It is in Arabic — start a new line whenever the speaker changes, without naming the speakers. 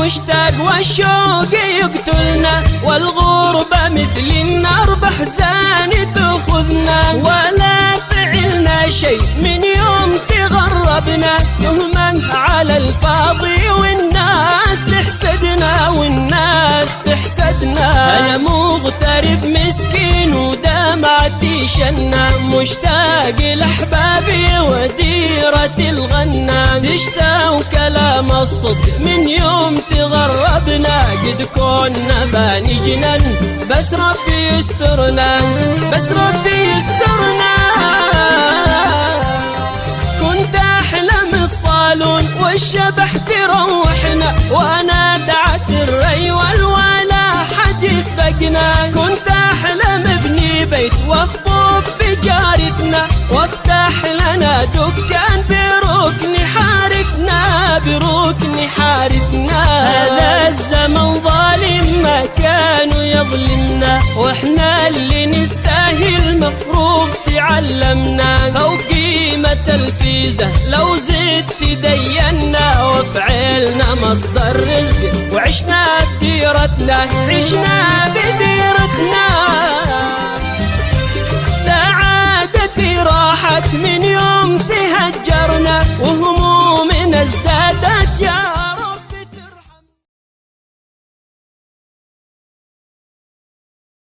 مشتاق والشوق يقتلنا والغربة مثل النار بحزان تأخذنا. ولا فعلنا شيء من يوم تغربنا. تهمة على الفاضي والناس تحسدنا والناس تحسدنا. أنا مغترب مسكين ودمعتي شنا مشتاق لأحبابي تشتاق كلام الصدق. من يوم تغربنا قد كنا باني جنن بس ربي يسترنا بس ربي يسترنا. كنت أحلم الصالون والشبح تروحنا وأنا دعس الري والولا حد يسبقنا. كنت أحلم ابني بيت وأخطب بجارتنا وافتح لنا دكان بركن حارتنا. هذا الزمن ظالم ما كانوا يظلمنا وإحنا اللي نستاهل مفروض تعلمنا. أو قيمة الفيزة لو زدت دينا وفعلنا مصدر رزق. وعشنا بديرتنا عشنا بديرتنا